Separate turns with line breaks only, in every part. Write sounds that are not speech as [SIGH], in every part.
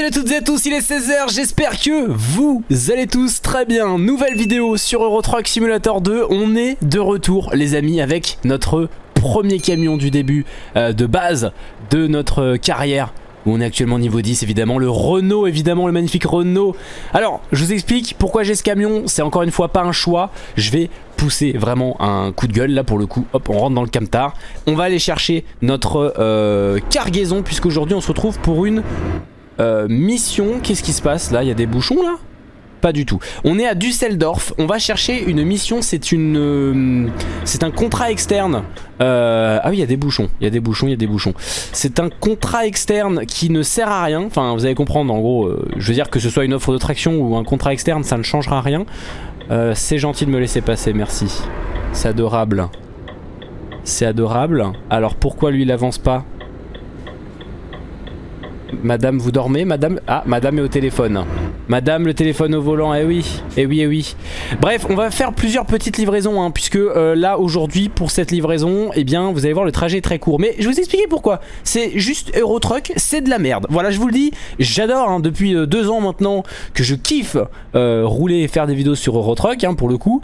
salut à toutes et à tous, il est 16h, j'espère que vous allez tous très bien. Nouvelle vidéo sur Euro Truck Simulator 2, on est de retour les amis avec notre premier camion du début euh, de base de notre carrière. On est actuellement niveau 10 évidemment, le Renault évidemment, le magnifique Renault. Alors, je vous explique pourquoi j'ai ce camion, c'est encore une fois pas un choix, je vais pousser vraiment un coup de gueule. Là pour le coup, hop on rentre dans le camtar, on va aller chercher notre euh, cargaison puisqu'aujourd'hui on se retrouve pour une euh, mission, qu'est-ce qui se passe là? Il y a des bouchons là? Pas du tout. On est à Düsseldorf, on va chercher une mission, c'est une, euh, c'est un contrat externe. Euh, ah oui, il y a des bouchons, il y a des bouchons, il y a des bouchons. C'est un contrat externe qui ne sert à rien, enfin vous allez comprendre en gros, je veux dire que ce soit une offre de traction ou un contrat externe, ça ne changera rien. c'est gentil de me laisser passer, merci. C'est adorable. C'est adorable. Alors pourquoi lui il avance pas? Madame, vous dormez Madame? Ah, madame est au téléphone. Madame, le téléphone au volant, eh oui, eh oui, eh oui. Bref, on va faire plusieurs petites livraisons, hein, puisque euh, là, aujourd'hui, pour cette livraison, eh bien, vous allez voir, le trajet est très court. Mais je vais vous expliquer pourquoi. C'est juste Eurotruck, c'est de la merde. Voilà, je vous le dis, j'adore, hein, depuis euh, deux ans maintenant, que je kiffe euh, rouler et faire des vidéos sur Eurotruck, hein, pour le coup.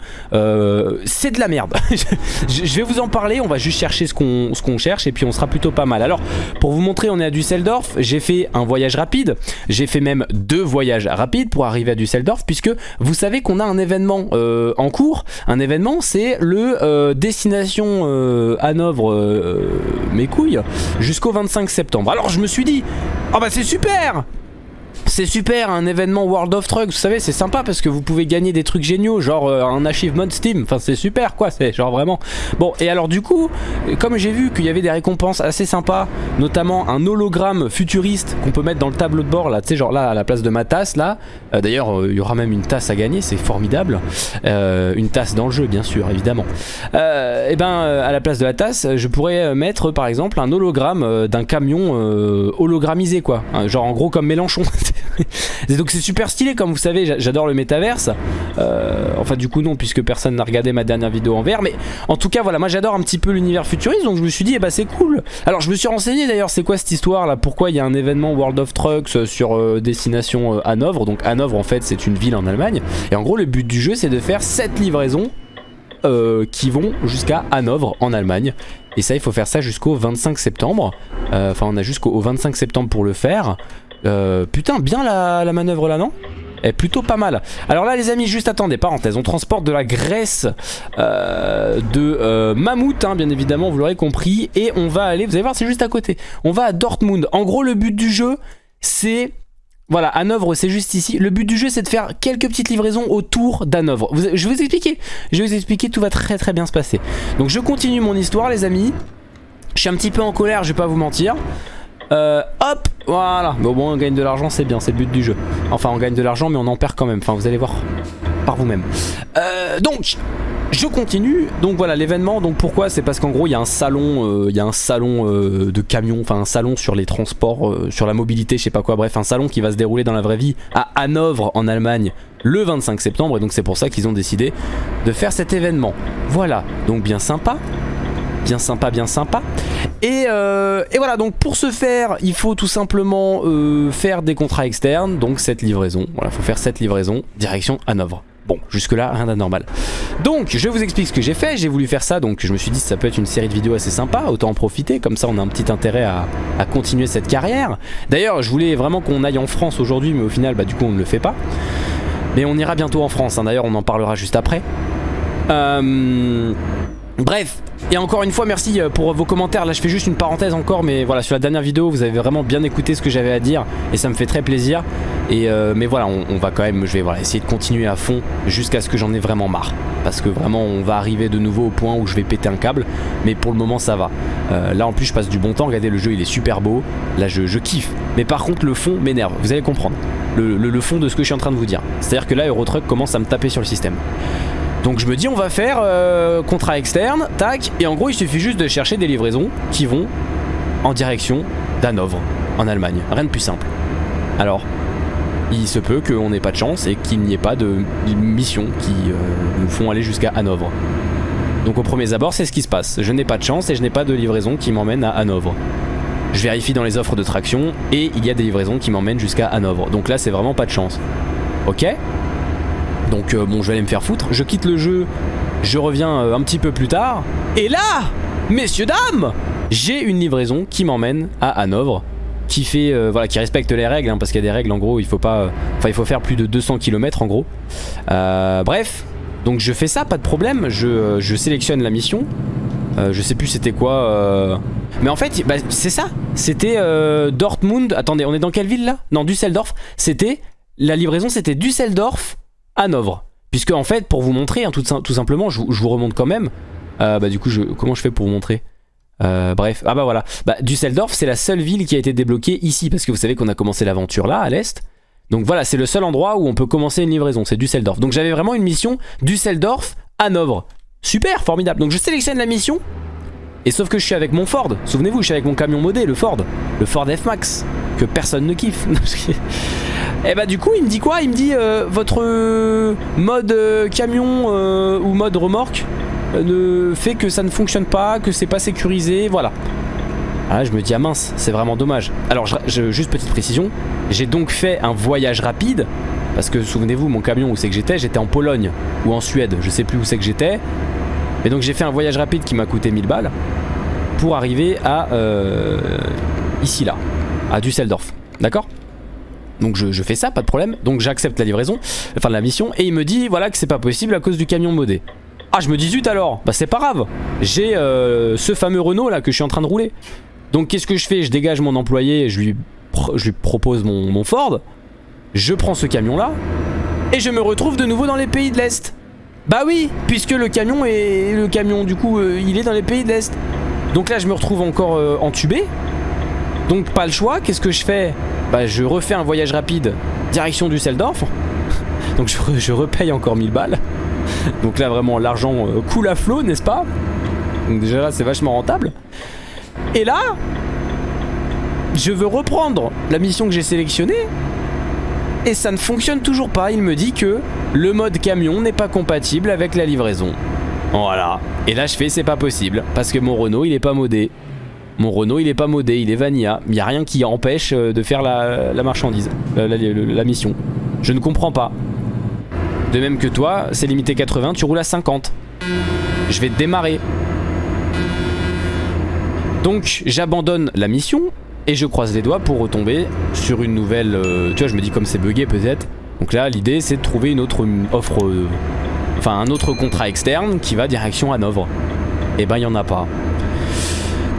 c'est de la merde. [LAUGHS] je vais vous en parler, on va juste chercher ce qu'on cherche, et puis on sera plutôt pas mal. Alors, pour vous montrer, on est à Düsseldorf, j'ai fait un voyage rapide, j'ai fait même deux voyages rapides pour arriver à Düsseldorf puisque vous savez qu'on a un événement euh, en cours. Un événement c'est le euh, destination euh, Hanovre mes couilles jusqu'au 25 septembre. Alors je me suis dit, oh bah c'est super c'est super, un événement World of Trucks, vous savez, c'est sympa parce que vous pouvez gagner des trucs géniaux, genre euh, un achievement Steam, enfin c'est super quoi, c'est genre vraiment. Bon, et alors du coup, comme j'ai vu qu'il y avait des récompenses assez sympas, notamment un hologramme futuriste qu'on peut mettre dans le tableau de bord là, tu sais, genre là à la place de ma tasse là, euh, d'ailleurs euh, il y aura même une tasse à gagner, c'est formidable, une tasse dans le jeu bien sûr, évidemment. et ben à la place de la tasse, je pourrais mettre par exemple un hologramme d'un camion hologrammisé quoi, genre en gros comme Mélenchon. [LAUGHS] [LAUGHS] donc c'est super stylé comme vous savez j'adore le métaverse. Euh, Enfin du coup non puisque personne n'a regardé ma dernière vidéo en vert Mais en tout cas voilà moi j'adore un petit peu l'univers futuriste Donc je me suis dit eh bah c'est cool. Alors je me suis renseigné d'ailleurs c'est quoi cette histoire là Pourquoi il y a un événement World of Trucks sur euh, destination euh, Hanovre? Donc Hanovre en fait c'est une ville en Allemagne. Et en gros le but du jeu c'est de faire 7 livraisons qui vont jusqu'à Hanovre en Allemagne. Et ça il faut faire ça jusqu'au 25 septembre. Enfin on a jusqu'au 25 septembre pour le faire euh, putain, bien la, manœuvre là, non? Est plutôt pas mal. Alors là les amis, juste attendez, parenthèse, on transporte de la graisse euh, de euh, mammouth, hein, bien évidemment, vous l'aurez compris, et on va aller, vous allez voir, c'est juste à côté. On va à Dortmund. En gros, le but du jeu, c'est... Voilà, Hanovre c'est juste ici. Le but du jeu c'est de faire quelques petites livraisons autour d'Hanovre. Je vais vous expliquer. Je vais vous expliquer, tout va très très bien se passer. Donc je continue mon histoire les amis. Je suis un petit peu en colère, je vais pas vous mentir. Euh, hop, voilà. Mais au moins on gagne de l'argent, c'est bien, c'est le but du jeu. Enfin, on gagne de l'argent, mais on en perd quand même. Enfin, vous allez voir par vous-même. Euh, donc, je continue. Donc voilà, l'événement. Donc pourquoi? C'est parce qu'en gros, il y a un salon, euh, il y a un salon de camions, enfin un salon sur les transports, sur la mobilité, je sais pas quoi. Bref, un salon qui va se dérouler dans la vraie vie à Hanovre en Allemagne le 25 septembre. Et donc c'est pour ça qu'ils ont décidé de faire cet événement. Voilà, donc bien sympa bien sympa, bien sympa. Euh, et, voilà, donc pour ce faire, il faut tout simplement euh, faire des contrats externes, donc cette livraison. Voilà, il faut faire cette livraison, direction Hanovre. Bon, jusque là, rien d'anormal. Donc, je vous explique ce que j'ai fait. J'ai voulu faire ça, donc je me suis dit ça peut être une série de vidéos assez sympa. Autant en profiter, comme ça on a un petit intérêt à, continuer cette carrière. D'ailleurs, je voulais vraiment qu'on aille en France aujourd'hui, mais au final, bah du coup on ne le fait pas. Mais on ira bientôt en France, hein. d'ailleurs on en parlera juste après. Euh... Bref, et encore une fois merci euh, pour vos commentaires, là je fais juste une parenthèse encore mais voilà sur la dernière vidéo vous avez vraiment bien écouté ce que j'avais à dire et ça me fait très plaisir. Et euh, mais voilà on, va quand même, je vais essayer de continuer à fond jusqu'à ce que j'en ai vraiment marre. Parce que vraiment on va arriver de nouveau au point où je vais péter un câble mais pour le moment ça va. Euh, là en plus je passe du bon temps, regardez le jeu il est super beau. Là je, kiffe. Mais par contre le fond m'énerve, vous allez comprendre. Le, le fond de ce que je suis en train de vous dire. C'est à dire que là Eurotruck commence à me taper sur le système donc je me dis on va faire euh, contrat externe, tac, et en gros il suffit juste de chercher des livraisons qui vont en direction d'Hanovre, en Allemagne. Rien de plus simple. Alors, il se peut qu'on n'ait pas de chance et qu'il n'y ait pas de missions qui euh, nous font aller jusqu'à Hanovre. Donc au premier abord c'est ce qui se passe. Je n'ai pas de chance et je n'ai pas de livraison qui m'emmène à Hanovre. Je vérifie dans les offres de traction et il y a des livraisons qui m'emmènent jusqu'à Hanovre. Donc là c'est vraiment pas de chance. Ok? Donc euh, bon je vais aller me faire foutre. Je quitte le jeu, je reviens euh, un petit peu plus tard. Et là, messieurs dames, j'ai une livraison qui m'emmène à Hanovre qui fait euh, voilà qui respecte les règles hein, parce qu'il y a des règles en gros il faut pas enfin il faut faire plus de 200 km en gros bref donc je fais ça pas de problème je, sélectionne la mission je sais plus c'était quoi. Mais en fait, bah, c'est ça. C'était Dortmund. Attendez, on est dans quelle ville là? Non, Düsseldorf. C'était la livraison, c'était Düsseldorf Hanovre. Puisque en fait, pour vous montrer, hein, tout, simplement, je, vous remonte quand même. bah du coup, je, comment je fais pour vous montrer? Bref, ah bah voilà. Bah, Düsseldorf, c'est la seule ville qui a été débloquée ici, parce que vous savez qu'on a commencé l'aventure là, à l'est. Donc voilà, c'est le seul endroit où on peut commencer une livraison, c'est Düsseldorf. Donc j'avais vraiment une mission Düsseldorf, Hanovre. Super, formidable. Donc je sélectionne la mission. Et sauf que je suis avec mon Ford. Souvenez-vous, je suis avec mon camion modé, le Ford. Le Ford F-Max. Que personne ne kiffe. [LAUGHS] Et bah du coup, il me dit quoi? Il me dit euh, votre euh, mode euh, camion ou mode remorque ne fait que ça ne fonctionne pas, que c'est pas sécurisé, voilà. Ah, je me dis, ah mince, c'est vraiment dommage. Alors, juste petite précision, j'ai donc fait un voyage rapide parce que souvenez-vous, mon camion où c'est que j'étais, j'étais en Pologne ou en Suède, je sais plus où c'est que j'étais. Et donc j'ai fait un voyage rapide qui m'a coûté 1000 balles pour arriver à ici là, à Düsseldorf. D'accord? Donc je, fais ça, pas de problème. Donc j'accepte la livraison, enfin la mission, et il me dit voilà que c'est pas possible à cause du camion modé. Ah je me dis zut alors, bah c'est pas grave. J'ai euh, ce fameux Renault là que je suis en train de rouler. Donc qu'est-ce que je fais? Je dégage mon employé, et je lui, je lui propose mon, mon Ford. Je prends ce camion là et je me retrouve de nouveau dans les pays de l'Est. Bah oui, puisque le camion est le camion du coup euh, il est dans les pays de l'Est. Donc là je me retrouve encore euh, entubé. Donc pas le choix, qu'est-ce que je fais? Bah je refais un voyage rapide direction du Seldorf. [LAUGHS] Donc je, je, repaye encore 1000 balles. [LAUGHS] Donc là vraiment l'argent euh, coule à flot n'est-ce pas? Donc déjà là c'est vachement rentable. Et là je veux reprendre la mission que j'ai sélectionnée et ça ne fonctionne toujours pas. Il me dit que le mode camion n'est pas compatible avec la livraison. Voilà. Et là je fais c'est pas possible parce que mon Renault il est pas modé. Mon Renault il est pas modé, il est vanilla. Il n'y a rien qui empêche euh, de faire la, marchandise, la, mission. Je ne comprends pas. De même que toi, c'est limité 80, tu roules à 50. Je vais démarrer. Donc j'abandonne la mission et je croise les doigts pour retomber sur une nouvelle... Euh, tu vois, je me dis comme c'est bugué peut-être. Donc là, l'idée c'est de trouver une autre offre... Euh, enfin, un autre contrat externe qui va direction Hanovre. Et ben, il n'y en a pas.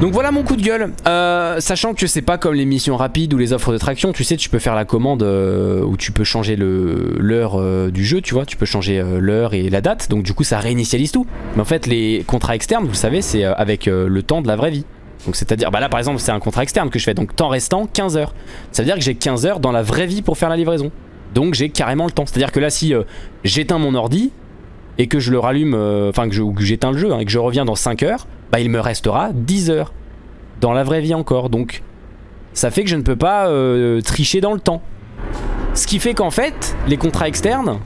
Donc voilà mon coup de gueule, euh, sachant que c'est pas comme les missions rapides ou les offres de traction, tu sais tu peux faire la commande où tu peux changer l'heure du jeu, tu vois, tu peux changer l'heure et la date, donc du coup ça réinitialise tout. Mais en fait les contrats externes, vous le savez, c'est avec le temps de la vraie vie. Donc c'est à dire, bah là par exemple c'est un contrat externe que je fais, donc temps restant 15 heures. Ça veut dire que j'ai 15 heures dans la vraie vie pour faire la livraison. Donc j'ai carrément le temps. C'est à dire que là si euh, j'éteins mon ordi et que je le rallume, euh, enfin que j'éteins le jeu hein, et que je reviens dans 5 heures, bah il me restera 10 heures dans la vraie vie encore. Donc ça fait que je ne peux pas euh, tricher dans le temps. Ce qui fait qu'en fait les contrats externes,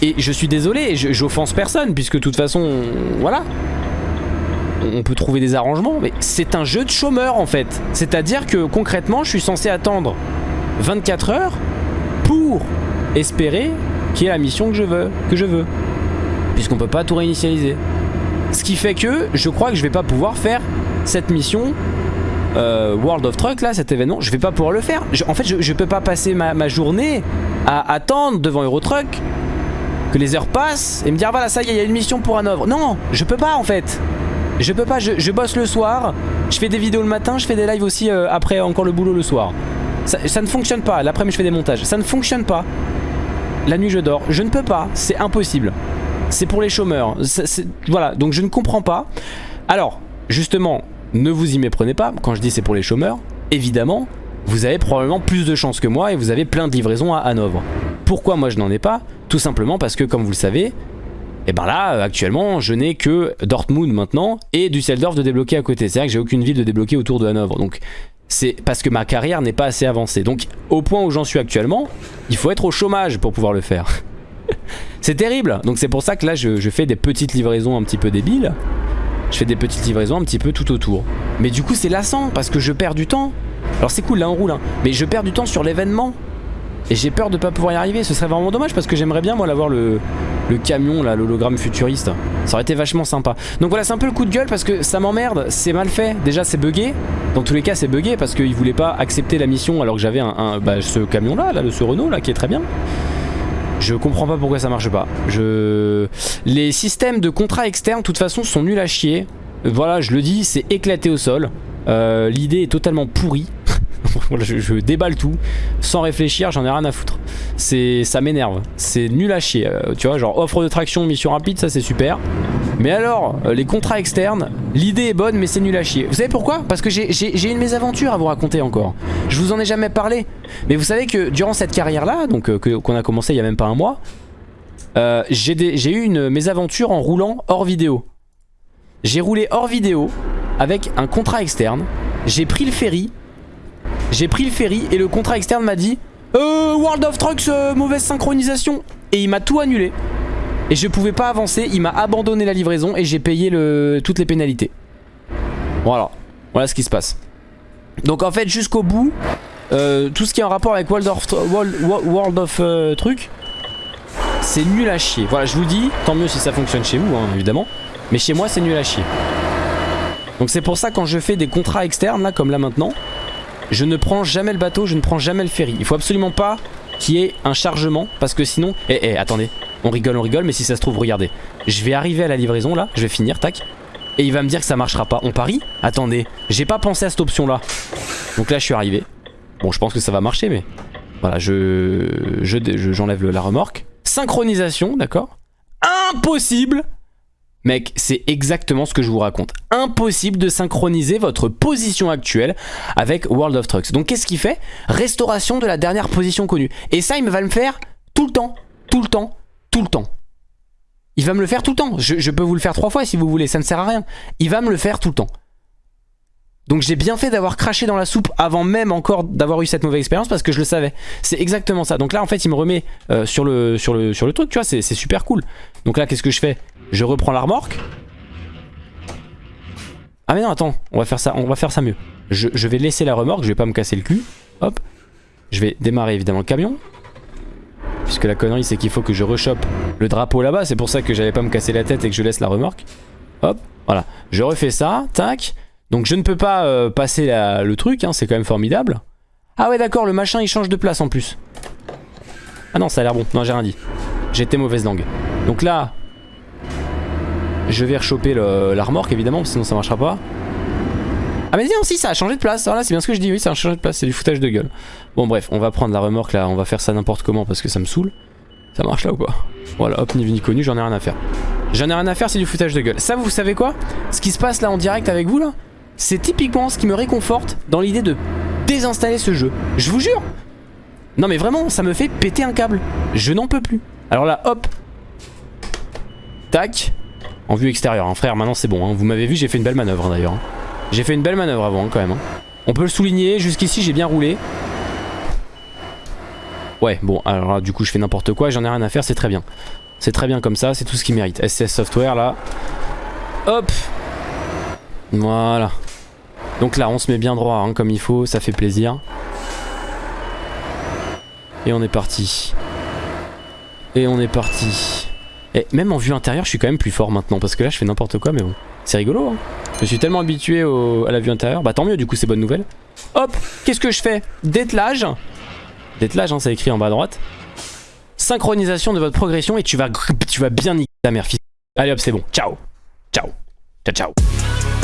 et je suis désolé, j'offense personne puisque de toute façon, voilà, on peut trouver des arrangements, mais c'est un jeu de chômeur en fait. C'est-à-dire que concrètement, je suis censé attendre 24 heures pour espérer qu'il y ait la mission que je veux. Que je veux. Puisqu'on peut pas tout réinitialiser. Ce qui fait que je crois que je vais pas pouvoir faire cette mission euh, World of Truck là, cet événement, je vais pas pouvoir le faire. en fait, je, peux pas passer ma, journée à attendre devant Eurotruck que les heures passent et me dire voilà ça y est, il y a une mission pour un. Non, je peux pas en fait. Je peux pas, je, bosse le soir, je fais des vidéos le matin, je fais des lives aussi euh, après encore le boulot le soir. Ça, ne fonctionne pas, l'après-midi je fais des montages, ça ne fonctionne pas. La nuit je dors, je ne peux pas, c'est impossible. C'est pour les chômeurs, voilà, donc je ne comprends pas. Alors, justement, ne vous y méprenez pas, quand je dis c'est pour les chômeurs, évidemment, vous avez probablement plus de chances que moi et vous avez plein de livraisons à Hanovre. Pourquoi moi je n'en ai pas? Tout simplement parce que comme vous le savez, et ben là, euh, actuellement, je n'ai que Dortmund maintenant et Düsseldorf de débloquer à côté. C'est vrai que j'ai aucune ville de débloquer autour de Hanovre. Donc c'est parce que ma carrière n'est pas assez avancée. Donc au point où j'en suis actuellement, il faut être au chômage pour pouvoir le faire. C'est terrible. Donc c'est pour ça que là, je, fais des petites livraisons un petit peu débiles. Je fais des petites livraisons un petit peu tout autour. Mais du coup, c'est lassant parce que je perds du temps. Alors c'est cool, là on roule, hein. mais je perds du temps sur l'événement. Et j'ai peur de pas pouvoir y arriver. Ce serait vraiment dommage parce que j'aimerais bien moi l'avoir le, camion là, l'hologramme futuriste. Ça aurait été vachement sympa. Donc voilà, c'est un peu le coup de gueule parce que ça m'emmerde, c'est mal fait. Déjà c'est buggé. Dans tous les cas c'est buggé parce qu'il voulait pas accepter la mission alors que j'avais un, bah, ce camion là, là, ce Renault là qui est très bien. Je comprends pas pourquoi ça marche pas. Je... Les systèmes de contrats externes de toute façon sont nuls à chier. Voilà, je le dis, c'est éclaté au sol. Euh, l'idée est totalement pourrie. [LAUGHS] je, déballe tout sans réfléchir, j'en ai rien à foutre. Ça m'énerve, c'est nul à chier. Euh, tu vois, genre offre de traction, mission rapide, ça c'est super. Mais alors, euh, les contrats externes, l'idée est bonne, mais c'est nul à chier. Vous savez pourquoi? Parce que j'ai une mésaventure à vous raconter encore. Je vous en ai jamais parlé. Mais vous savez que durant cette carrière-là, donc qu'on a commencé il y a même pas un mois, j'ai eu une mésaventure en roulant hors vidéo. J'ai roulé hors vidéo avec un contrat externe. J'ai pris le ferry. J'ai pris le ferry et le contrat externe m'a dit euh, World of Trucks, euh, mauvaise synchronisation. Et il m'a tout annulé. Et je pouvais pas avancer. Il m'a abandonné la livraison et j'ai payé toutes les pénalités. Voilà. Voilà ce qui se passe. Donc en fait, jusqu'au bout, euh, tout ce qui est en rapport avec World of, World, of euh, Trucs, c'est nul à chier. Voilà, je vous dis, tant mieux si ça fonctionne chez vous, hein, évidemment. Mais chez moi c'est nul à chier Donc c'est pour ça quand je fais des contrats externes là comme là maintenant Je ne prends jamais le bateau, je ne prends jamais le ferry Il faut absolument pas qu'il y ait un chargement Parce que sinon... Eh eh attendez On rigole on rigole mais si ça se trouve regardez. Je vais arriver à la livraison là, je vais finir tac. Et il va me dire que ça marchera pas. On parie Attendez J'ai pas pensé à cette option là Donc là je suis arrivé. Bon je pense que ça va marcher mais Voilà je j'enlève je, la remorque. Synchronisation d'accord. Impossible. Mec, c'est exactement ce que je vous raconte. Impossible de synchroniser votre position actuelle avec World of Trucks. Donc qu'est-ce qu'il fait? Restauration de la dernière position connue. Et ça, il va me faire tout le temps, tout le temps, le temps. Il va me le faire tout le temps. Je, peux vous le faire trois fois si vous voulez, ça ne sert à rien. Il va me le faire tout le temps. Donc j'ai bien fait d'avoir craché dans la soupe avant même encore d'avoir eu cette mauvaise expérience parce que je le savais. C'est exactement ça. Donc là en fait il me remet euh, sur, le, sur, le, sur le truc, tu vois, c'est super cool. Donc là qu'est-ce que je fais? Je reprends la remorque. Ah mais non attends, on va faire ça, on va faire ça mieux. Je, vais laisser la remorque, je vais pas me casser le cul. Hop. Je vais démarrer évidemment le camion. Puisque la connerie c'est qu'il faut que je rechoppe le drapeau là-bas. C'est pour ça que j'allais pas me casser la tête et que je laisse la remorque. Hop, voilà. Je refais ça, tac. Donc je ne peux pas euh, passer le truc, hein, c'est quand même formidable. Ah ouais d'accord, le machin il change de place en plus. Ah non, ça a l'air bon. Non, j'ai rien dit. J'étais mauvaise langue. Donc là, je vais rechoper la remorque évidemment, sinon ça marchera pas. Ah mais non si ça a changé de place, voilà c'est bien ce que je dis, oui ça a changé de place, c'est du foutage de gueule. Bon bref, on va prendre la remorque là, on va faire ça n'importe comment parce que ça me saoule. Ça marche là ou pas? Voilà, hop, ni vu ni connu, j'en ai rien à faire. J'en ai rien à faire, c'est du foutage de gueule. Ça vous savez quoi? Ce qui se passe là en direct avec vous là, c'est typiquement ce qui me réconforte dans l'idée de désinstaller ce jeu. Je vous jure Non mais vraiment, ça me fait péter un câble. Je n'en peux plus. Alors là, hop. Tac en vue extérieure. Hein. Frère, maintenant c'est bon. Hein. Vous m'avez vu, j'ai fait une belle manœuvre hein, d'ailleurs. J'ai fait une belle manœuvre avant quand même. On peut le souligner, jusqu'ici j'ai bien roulé. Ouais, bon, alors là, du coup je fais n'importe quoi, j'en ai rien à faire, c'est très bien. C'est très bien comme ça, c'est tout ce qu'il mérite. SCS Software là. Hop Voilà. Donc là on se met bien droit comme il faut, ça fait plaisir. Et on est parti. Et on est parti. Et même en vue intérieure, je suis quand même plus fort maintenant parce que là, je fais n'importe quoi, mais bon. C'est rigolo, hein. Je suis tellement habitué à la vue intérieure. Bah tant mieux, du coup, c'est bonne nouvelle. Hop, qu'est-ce que je fais? Dételage. Dételage, hein, c'est écrit en bas à droite. Synchronisation de votre progression et tu vas, tu vas bien niquer ta mère, fils. Allez hop, c'est bon. Ciao. Ciao. Ciao, ciao.